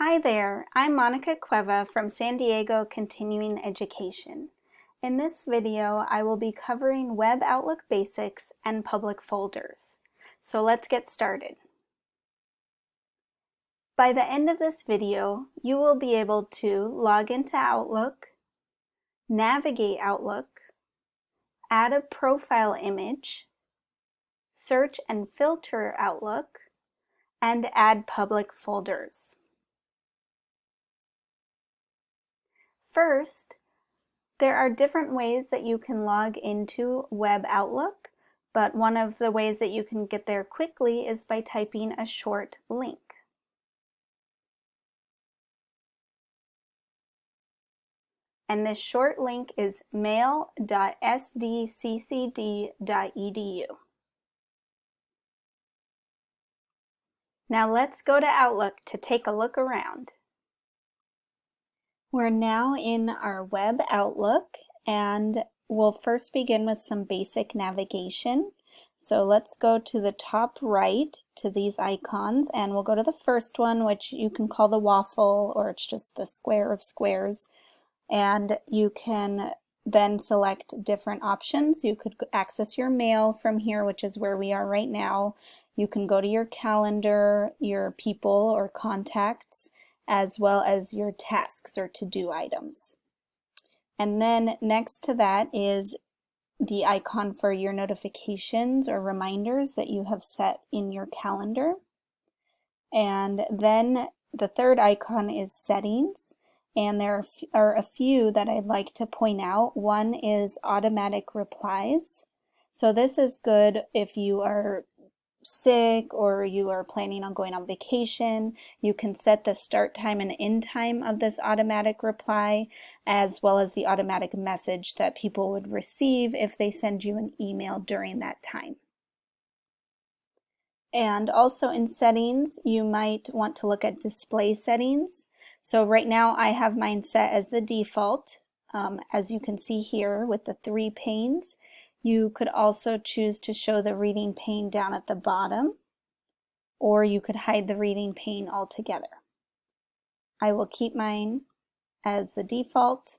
Hi there, I'm Monica Cueva from San Diego Continuing Education. In this video, I will be covering Web Outlook Basics and public folders. So let's get started. By the end of this video, you will be able to log into Outlook, navigate Outlook, add a profile image, search and filter Outlook, and add public folders. First, there are different ways that you can log into Web Outlook, but one of the ways that you can get there quickly is by typing a short link. And this short link is mail.sdccd.edu. Now let's go to Outlook to take a look around. We're now in our web Outlook and we'll first begin with some basic navigation. So let's go to the top right to these icons and we'll go to the first one which you can call the waffle or it's just the square of squares and you can then select different options. You could access your mail from here which is where we are right now. You can go to your calendar, your people or contacts, as well as your tasks or to-do items. And then next to that is the icon for your notifications or reminders that you have set in your calendar. And then the third icon is settings. And there are a few that I'd like to point out. One is automatic replies. So this is good if you are sick or you are planning on going on vacation, you can set the start time and end time of this automatic reply as well as the automatic message that people would receive if they send you an email during that time. And also in settings, you might want to look at display settings. So right now I have mine set as the default, um, as you can see here with the three panes. You could also choose to show the reading pane down at the bottom, or you could hide the reading pane altogether. I will keep mine as the default.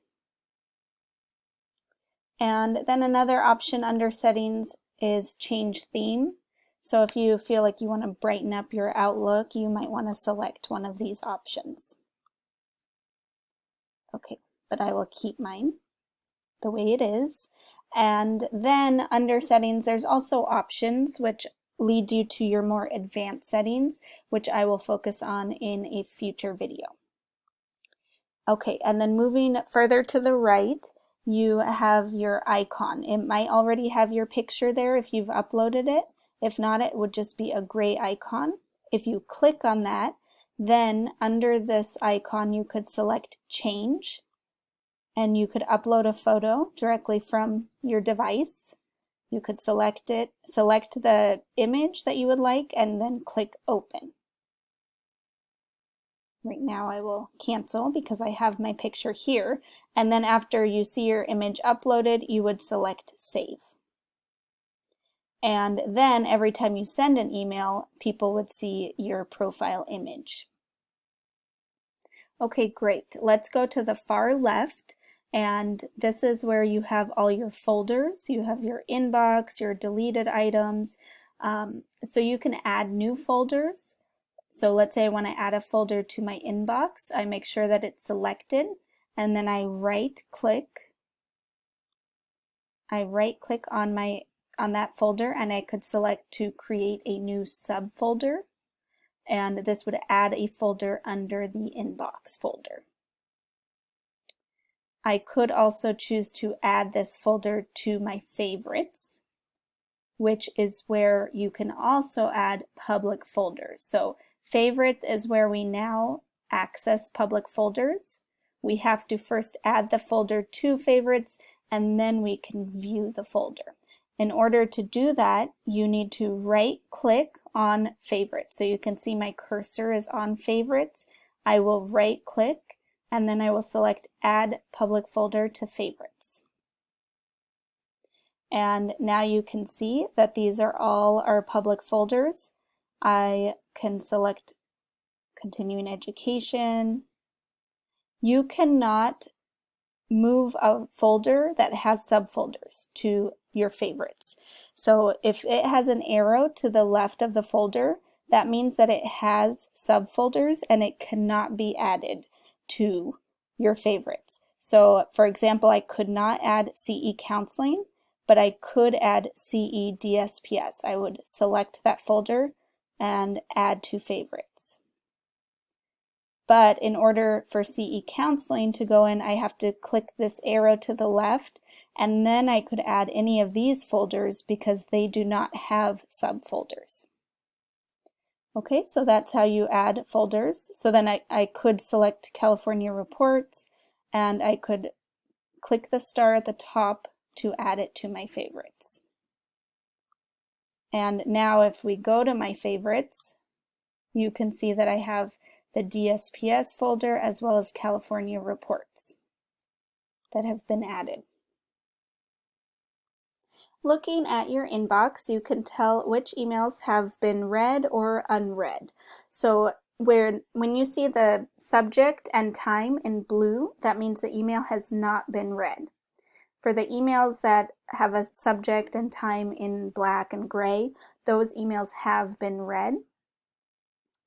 And then another option under settings is change theme. So if you feel like you want to brighten up your Outlook, you might want to select one of these options. Okay, but I will keep mine the way it is. And then under settings, there's also options, which lead you to your more advanced settings, which I will focus on in a future video. Okay, and then moving further to the right, you have your icon. It might already have your picture there if you've uploaded it. If not, it would just be a gray icon. If you click on that, then under this icon, you could select change and you could upload a photo directly from your device. You could select it, select the image that you would like and then click open. Right now I will cancel because I have my picture here and then after you see your image uploaded you would select save. And then every time you send an email people would see your profile image. Okay great let's go to the far left and this is where you have all your folders. You have your inbox, your deleted items. Um, so you can add new folders. So let's say I want to add a folder to my inbox. I make sure that it's selected and then I right click. I right click on my on that folder and I could select to create a new subfolder and this would add a folder under the inbox folder. I could also choose to add this folder to my favorites, which is where you can also add public folders. So favorites is where we now access public folders. We have to first add the folder to favorites and then we can view the folder. In order to do that, you need to right click on favorites. So you can see my cursor is on favorites. I will right click and then I will select add public folder to favorites. And now you can see that these are all our public folders. I can select continuing education. You cannot move a folder that has subfolders to your favorites. So if it has an arrow to the left of the folder, that means that it has subfolders and it cannot be added to your favorites. So for example, I could not add CE Counseling, but I could add CE DSPS. I would select that folder and add to favorites. But in order for CE Counseling to go in, I have to click this arrow to the left and then I could add any of these folders because they do not have subfolders. Okay, so that's how you add folders. So then I, I could select California Reports and I could click the star at the top to add it to my favorites. And now if we go to my favorites, you can see that I have the DSPS folder as well as California reports that have been added. Looking at your inbox, you can tell which emails have been read or unread. So where when you see the subject and time in blue, that means the email has not been read. For the emails that have a subject and time in black and gray, those emails have been read.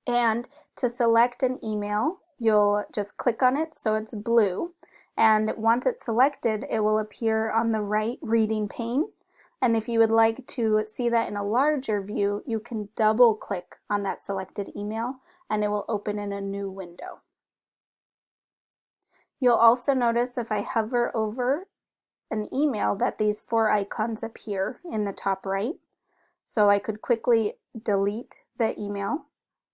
And to select an email, you'll just click on it so it's blue. And once it's selected, it will appear on the right reading pane and if you would like to see that in a larger view, you can double click on that selected email and it will open in a new window. You'll also notice if I hover over an email that these four icons appear in the top right. So I could quickly delete the email.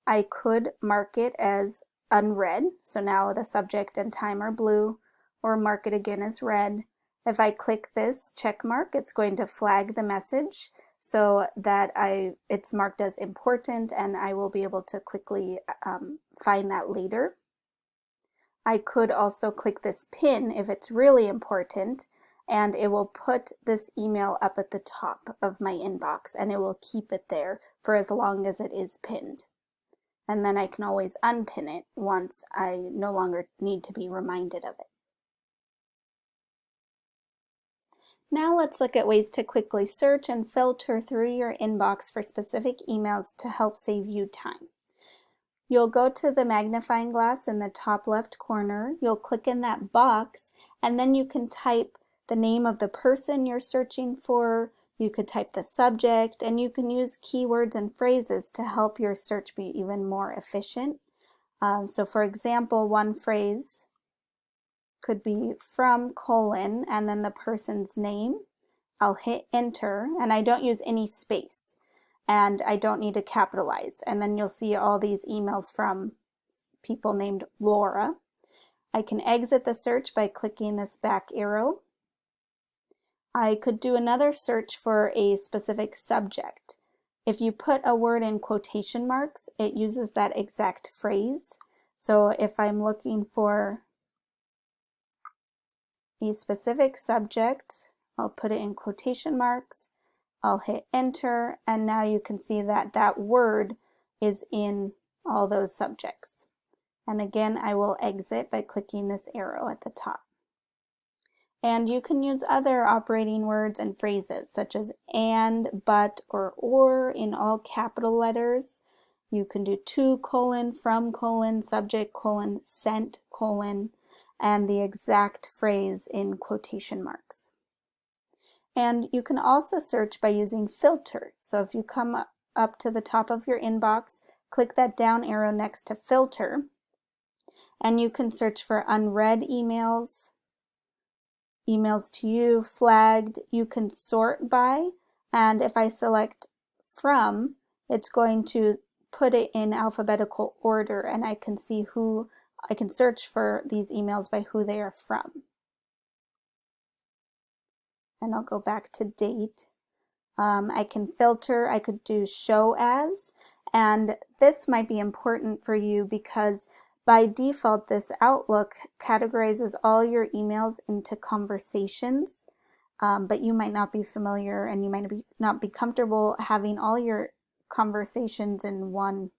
I could mark it as unread. So now the subject and time are blue or mark it again as read. If I click this check mark, it's going to flag the message so that I it's marked as important and I will be able to quickly um, find that later. I could also click this pin if it's really important and it will put this email up at the top of my inbox and it will keep it there for as long as it is pinned. And then I can always unpin it once I no longer need to be reminded of it. Now let's look at ways to quickly search and filter through your inbox for specific emails to help save you time. You'll go to the magnifying glass in the top left corner, you'll click in that box, and then you can type the name of the person you're searching for, you could type the subject, and you can use keywords and phrases to help your search be even more efficient. Um, so for example, one phrase could be from colon and then the person's name. I'll hit enter and I don't use any space and I don't need to capitalize. And then you'll see all these emails from people named Laura. I can exit the search by clicking this back arrow. I could do another search for a specific subject. If you put a word in quotation marks, it uses that exact phrase. So if I'm looking for a specific subject. I'll put it in quotation marks. I'll hit enter and now you can see that that word is in all those subjects. And again, I will exit by clicking this arrow at the top. And you can use other operating words and phrases such as and, but, or or in all capital letters. You can do to colon, from colon, subject colon, sent colon, and the exact phrase in quotation marks. And you can also search by using filter. So if you come up to the top of your inbox, click that down arrow next to filter, and you can search for unread emails, emails to you, flagged. You can sort by, and if I select from, it's going to put it in alphabetical order and I can see who I can search for these emails by who they are from. And I'll go back to date. Um, I can filter, I could do show as, and this might be important for you because by default this Outlook categorizes all your emails into conversations, um, but you might not be familiar and you might be, not be comfortable having all your conversations in one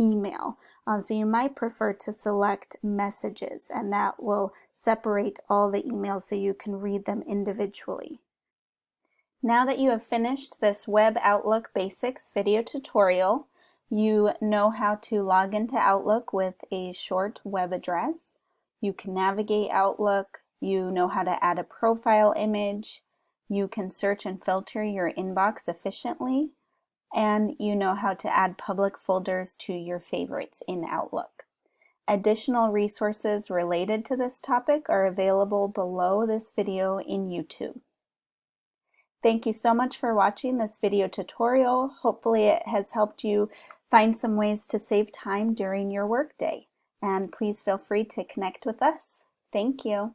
email. Um, so you might prefer to select messages and that will separate all the emails so you can read them individually. Now that you have finished this Web Outlook Basics video tutorial, you know how to log into Outlook with a short web address. You can navigate Outlook, you know how to add a profile image, you can search and filter your inbox efficiently, and you know how to add public folders to your favorites in Outlook. Additional resources related to this topic are available below this video in YouTube. Thank you so much for watching this video tutorial. Hopefully it has helped you find some ways to save time during your workday. And please feel free to connect with us. Thank you.